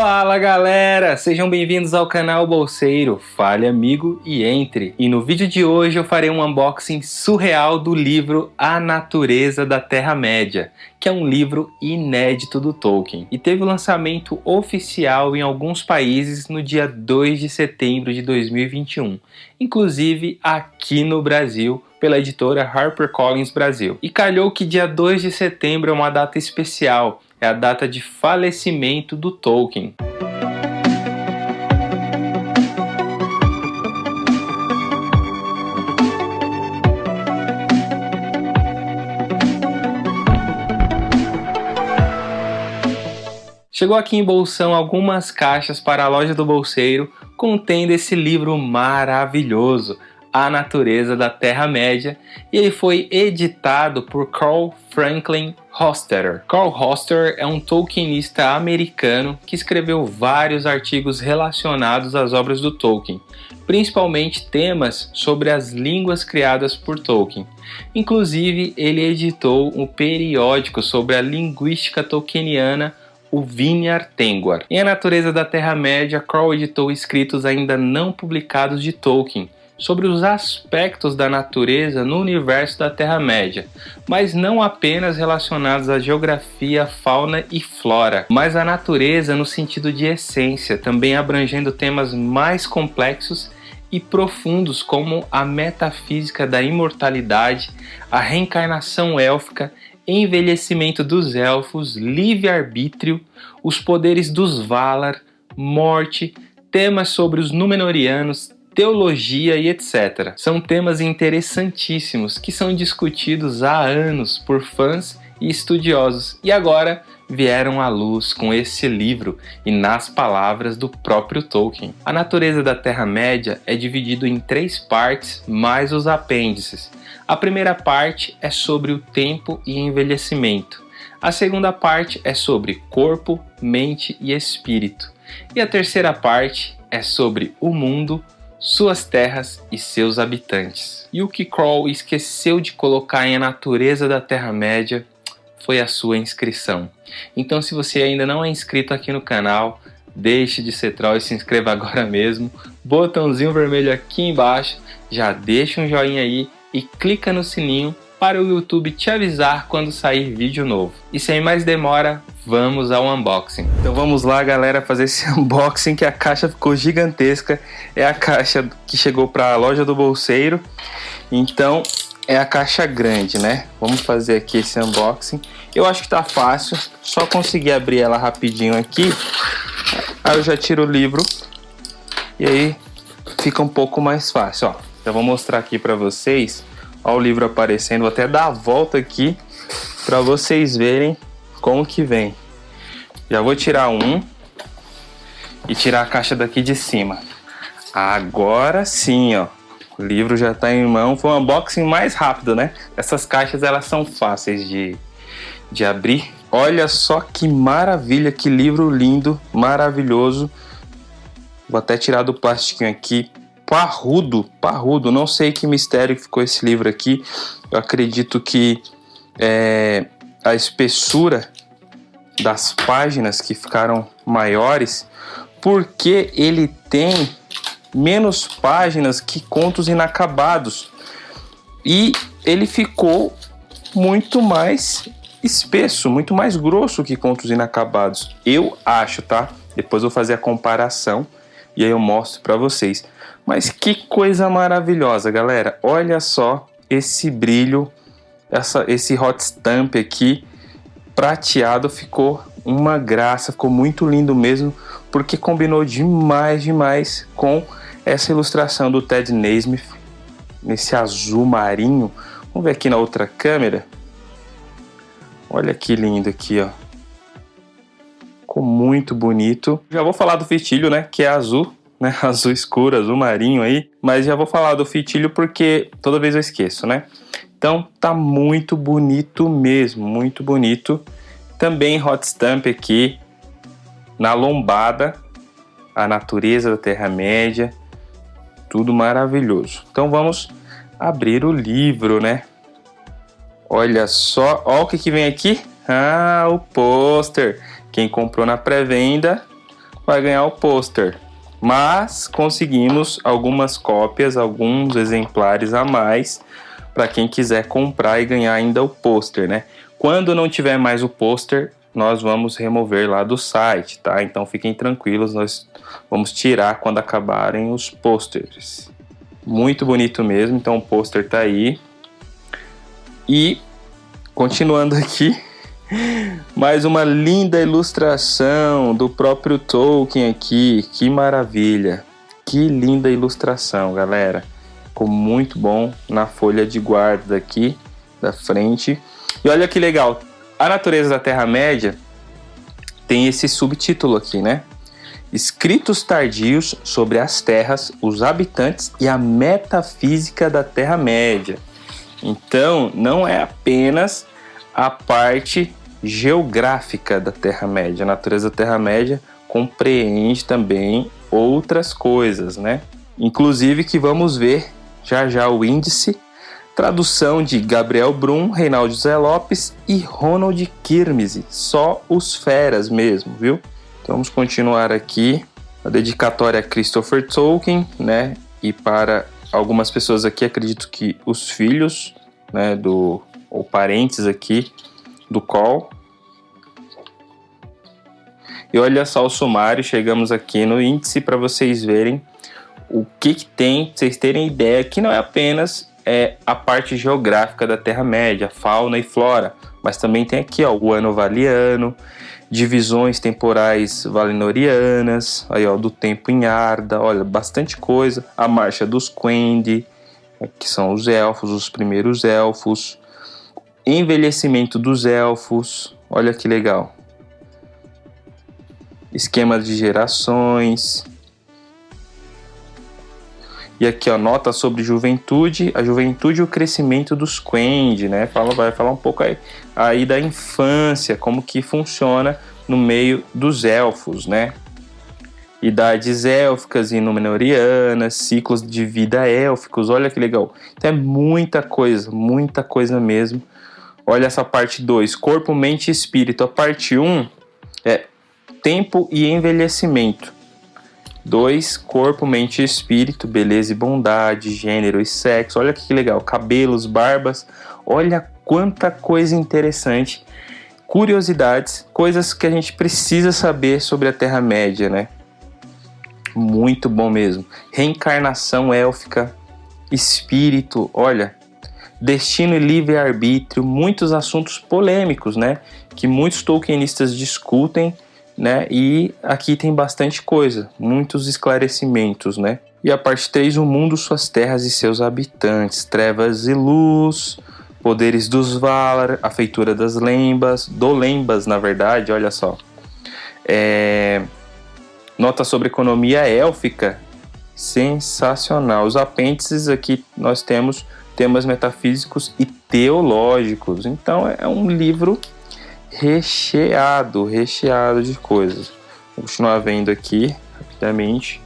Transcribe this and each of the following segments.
Fala galera, sejam bem-vindos ao canal Bolseiro, fale amigo e entre. E no vídeo de hoje eu farei um unboxing surreal do livro A Natureza da Terra-média, que é um livro inédito do Tolkien e teve o lançamento oficial em alguns países no dia 2 de setembro de 2021, inclusive aqui no Brasil pela editora HarperCollins Brasil. E calhou que dia 2 de setembro é uma data especial, é a data de falecimento do Tolkien. Chegou aqui em Bolsão algumas caixas para a loja do bolseiro contendo esse livro maravilhoso, A Natureza da Terra-média, e ele foi editado por Carl Franklin Hostetter. Carl Hostetter é um Tolkienista americano que escreveu vários artigos relacionados às obras do Tolkien, principalmente temas sobre as línguas criadas por Tolkien. Inclusive, ele editou um periódico sobre a linguística tolkieniana o Vineyard Tengwar. Em A Natureza da Terra-média, Crow editou escritos ainda não publicados de Tolkien, sobre os aspectos da natureza no universo da Terra-média, mas não apenas relacionados à geografia, fauna e flora, mas à natureza no sentido de essência, também abrangendo temas mais complexos e profundos como a metafísica da imortalidade, a reencarnação élfica, envelhecimento dos elfos, livre-arbítrio, os poderes dos Valar, morte, temas sobre os Númenóreanos, teologia e etc. São temas interessantíssimos que são discutidos há anos por fãs e estudiosos e agora vieram à luz com esse livro e nas palavras do próprio Tolkien. A natureza da Terra-média é dividido em três partes mais os apêndices. A primeira parte é sobre o tempo e envelhecimento. A segunda parte é sobre corpo, mente e espírito. E a terceira parte é sobre o mundo, suas terras e seus habitantes. E o que Kroll esqueceu de colocar em A Natureza da Terra-média foi a sua inscrição. Então se você ainda não é inscrito aqui no canal, deixe de ser troll e se inscreva agora mesmo. Botãozinho vermelho aqui embaixo, já deixa um joinha aí e clica no sininho para o YouTube te avisar quando sair vídeo novo. E sem mais demora, vamos ao unboxing. Então vamos lá galera fazer esse unboxing que a caixa ficou gigantesca. É a caixa que chegou para a loja do bolseiro. Então é a caixa grande, né? Vamos fazer aqui esse unboxing. Eu acho que tá fácil, só conseguir abrir ela rapidinho aqui. Aí eu já tiro o livro e aí fica um pouco mais fácil, ó. Já vou mostrar aqui para vocês Olha o livro aparecendo, vou até dar a volta aqui para vocês verem como que vem. Já vou tirar um e tirar a caixa daqui de cima. Agora sim, ó. O livro já está em mão. Foi um unboxing mais rápido, né? Essas caixas elas são fáceis de, de abrir. Olha só que maravilha, que livro lindo, maravilhoso. Vou até tirar do plastiquinho aqui parrudo, parrudo. Não sei que mistério que ficou esse livro aqui. Eu acredito que é, a espessura das páginas que ficaram maiores, porque ele tem menos páginas que contos inacabados. E ele ficou muito mais espesso, muito mais grosso que contos inacabados. Eu acho, tá? Depois eu vou fazer a comparação e aí eu mostro para vocês. Mas que coisa maravilhosa, galera. Olha só esse brilho, essa, esse hot stamp aqui prateado ficou uma graça, ficou muito lindo mesmo, porque combinou demais, demais com essa ilustração do Ted Naismith, nesse azul marinho. Vamos ver aqui na outra câmera. Olha que lindo aqui, ó. Ficou muito bonito. Já vou falar do fitilho, né, que é azul né? Azul escuro, azul marinho aí. Mas já vou falar do fitilho porque toda vez eu esqueço, né? Então tá muito bonito mesmo, muito bonito. Também hot stamp aqui na lombada, a natureza da Terra-média, tudo maravilhoso. Então vamos abrir o livro, né? Olha só, olha o que, que vem aqui. Ah, o pôster. Quem comprou na pré-venda vai ganhar o pôster. Mas conseguimos algumas cópias, alguns exemplares a mais para quem quiser comprar e ganhar ainda o pôster, né? Quando não tiver mais o pôster, nós vamos remover lá do site, tá? Então fiquem tranquilos, nós vamos tirar quando acabarem os pôsteres. Muito bonito mesmo, então o pôster tá aí. E continuando aqui, mais uma linda ilustração do próprio Tolkien aqui. Que maravilha! Que linda ilustração, galera. Ficou muito bom na folha de guarda aqui da frente. E olha que legal, a natureza da Terra-média tem esse subtítulo aqui, né? Escritos tardios sobre as terras, os habitantes e a metafísica da Terra-média. Então, não é apenas a parte geográfica da Terra-média. A natureza da Terra-média compreende também outras coisas, né? Inclusive que vamos ver já já o índice, tradução de Gabriel Brum, Reinaldo Zé Lopes e Ronald Kirmese, só os feras mesmo, viu? Então vamos continuar aqui, a dedicatória a Christopher Tolkien, né? E para algumas pessoas aqui, acredito que os filhos, né, do ou parentes aqui do Call. E olha só o sumário, chegamos aqui no índice para vocês verem o que, que tem, vocês terem ideia que não é apenas é, a parte geográfica da Terra-média, fauna e flora, mas também tem aqui ó, o ano valiano, divisões temporais valinorianas, aí ó, do tempo em Arda, olha, bastante coisa, a marcha dos Quendi, que são os elfos, os primeiros elfos, envelhecimento dos elfos, olha que legal. Esquema de gerações. E aqui, ó, nota sobre juventude, a juventude e o crescimento dos Quendi, né? Fala, vai falar um pouco aí, aí da infância, como que funciona no meio dos elfos, né? idades élficas e númenorianas, ciclos de vida élficos, olha que legal. Então é muita coisa, muita coisa mesmo Olha essa parte 2, corpo, mente e espírito. A parte 1 um é tempo e envelhecimento. 2, corpo, mente e espírito, beleza e bondade, gênero e sexo. Olha que legal, cabelos, barbas. Olha quanta coisa interessante. Curiosidades, coisas que a gente precisa saber sobre a Terra-média, né? Muito bom mesmo. Reencarnação élfica, espírito, olha, destino e livre-arbítrio, muitos assuntos polêmicos, né? Que muitos tolkienistas discutem, né? E aqui tem bastante coisa, muitos esclarecimentos, né? E a parte 3, o mundo, suas terras e seus habitantes, trevas e luz, poderes dos Valar, a feitura das lembas, do lembas, na verdade, olha só. É... Nota sobre economia élfica, sensacional. Os apêndices aqui nós temos temas metafísicos e teológicos. Então é um livro recheado, recheado de coisas. Vou continuar vendo aqui rapidamente.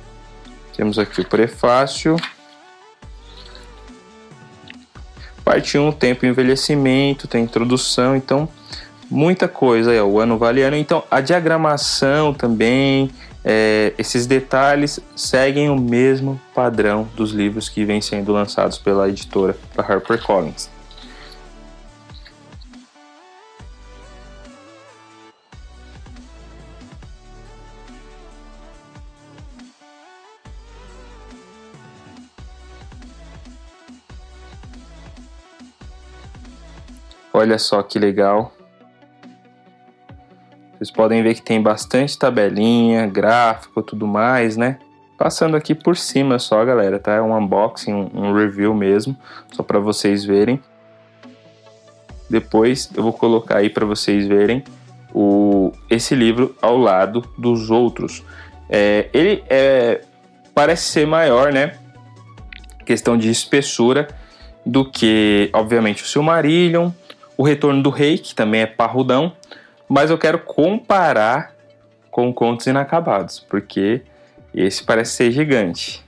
Temos aqui o prefácio. Parte 1, tempo e envelhecimento, tem introdução, então muita coisa aí, ó, o ano valiano. Então a diagramação também, é, esses detalhes seguem o mesmo padrão dos livros que vêm sendo lançados pela editora da HarperCollins. Olha só que legal. Vocês podem ver que tem bastante tabelinha, gráfico, tudo mais, né? Passando aqui por cima só, galera, tá? É um unboxing, um review mesmo, só para vocês verem. Depois eu vou colocar aí para vocês verem o, esse livro ao lado dos outros. É, ele é, parece ser maior, né? Questão de espessura do que, obviamente, o Silmarillion, o Retorno do Rei, que também é parrudão, mas eu quero comparar com Contos Inacabados, porque esse parece ser gigante.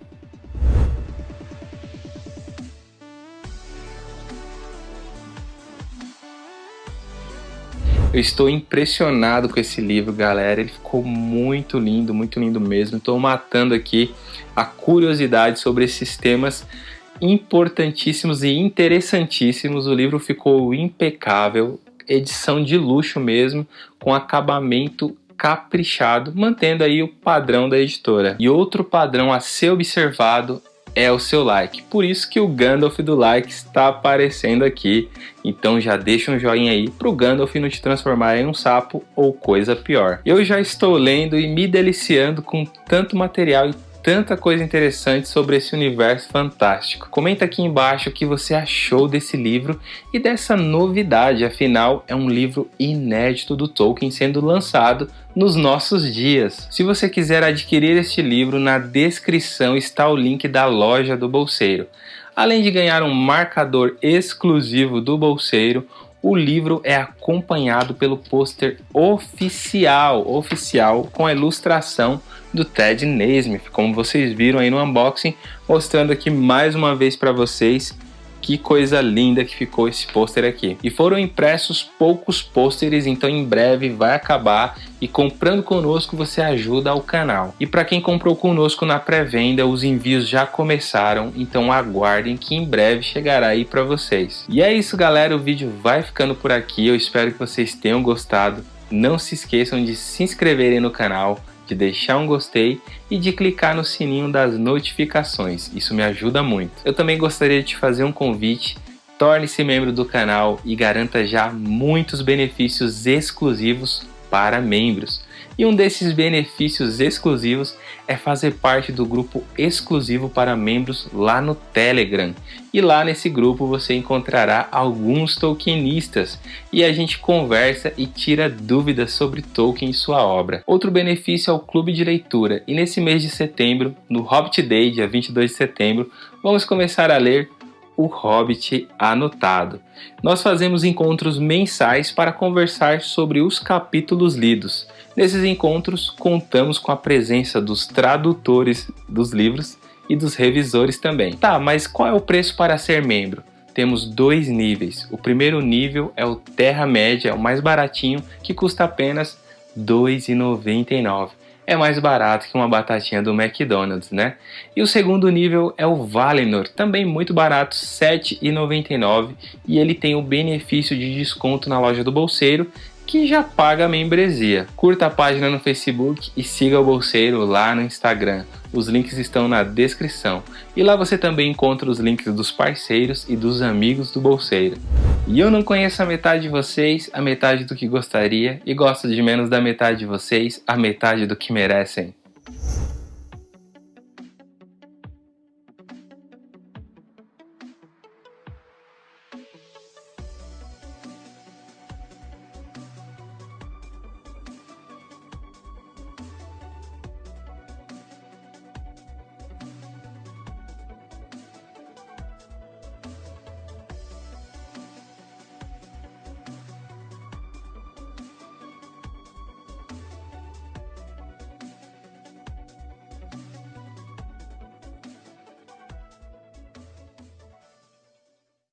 Eu estou impressionado com esse livro, galera. Ele ficou muito lindo, muito lindo mesmo. Estou matando aqui a curiosidade sobre esses temas importantíssimos e interessantíssimos. O livro ficou impecável, edição de luxo mesmo, com acabamento caprichado, mantendo aí o padrão da editora. E outro padrão a ser observado é o seu like. Por isso que o Gandalf do like está aparecendo aqui. Então já deixa um joinha aí para o Gandalf não te transformar em um sapo ou coisa pior. Eu já estou lendo e me deliciando com tanto material e tanta coisa interessante sobre esse universo fantástico. Comenta aqui embaixo o que você achou desse livro e dessa novidade, afinal é um livro inédito do Tolkien sendo lançado nos nossos dias. Se você quiser adquirir este livro, na descrição está o link da loja do Bolseiro. Além de ganhar um marcador exclusivo do Bolseiro, o livro é acompanhado pelo pôster oficial, oficial com a ilustração do Ted Naismith, como vocês viram aí no unboxing, mostrando aqui mais uma vez para vocês que coisa linda que ficou esse pôster aqui. E foram impressos poucos pôsteres, então em breve vai acabar e comprando conosco você ajuda ao canal. E para quem comprou conosco na pré-venda, os envios já começaram, então aguardem que em breve chegará aí para vocês. E é isso galera, o vídeo vai ficando por aqui, eu espero que vocês tenham gostado. Não se esqueçam de se inscreverem no canal, de deixar um gostei e de clicar no sininho das notificações, isso me ajuda muito. Eu também gostaria de te fazer um convite, torne-se membro do canal e garanta já muitos benefícios exclusivos para membros. E um desses benefícios exclusivos é fazer parte do grupo exclusivo para membros lá no Telegram. E lá nesse grupo você encontrará alguns Tolkienistas e a gente conversa e tira dúvidas sobre Tolkien e sua obra. Outro benefício é o clube de leitura e nesse mês de setembro, no Hobbit Day, dia 22 de setembro, vamos começar a ler o Hobbit Anotado. Nós fazemos encontros mensais para conversar sobre os capítulos lidos. Nesses encontros, contamos com a presença dos tradutores dos livros e dos revisores também. Tá, mas qual é o preço para ser membro? Temos dois níveis. O primeiro nível é o Terra-média, o mais baratinho, que custa apenas R$ 2,99 é mais barato que uma batatinha do McDonald's, né? E o segundo nível é o Valinor, também muito barato, R$ 7,99 e ele tem o benefício de desconto na loja do bolseiro que já paga a membresia. Curta a página no Facebook e siga o Bolseiro lá no Instagram. Os links estão na descrição. E lá você também encontra os links dos parceiros e dos amigos do Bolseiro. E eu não conheço a metade de vocês, a metade do que gostaria, e gosto de menos da metade de vocês, a metade do que merecem.